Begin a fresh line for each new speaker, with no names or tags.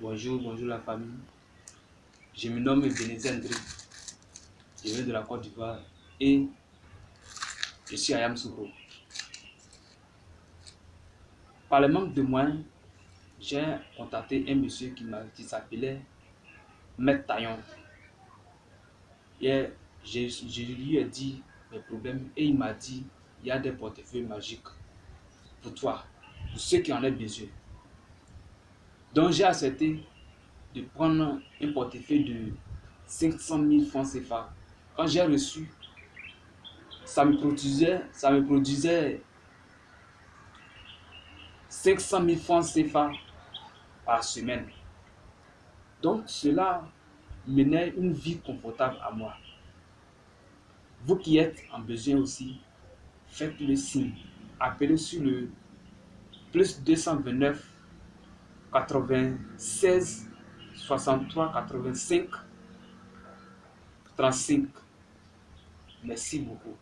Bonjour, bonjour la famille. Je me nomme Bénézé André. Je viens de la Côte d'Ivoire et je suis à Yamsoukro. Par le manque de moyens, j'ai contacté un monsieur qui s'appelait Maître Taillon. Et je, je lui ai dit mes problèmes et il m'a dit il y a des portefeuilles magiques pour toi, pour ceux qui en ont besoin. Donc j'ai accepté de prendre un portefeuille de 500 000 francs CFA. Quand j'ai reçu, ça me produisait, ça me produisait 500 000 francs CFA par semaine. Donc cela menait une vie confortable à moi. Vous qui êtes en besoin aussi, faites le signe. Appelez sur le plus 229 96 63 85 35. Merci beaucoup.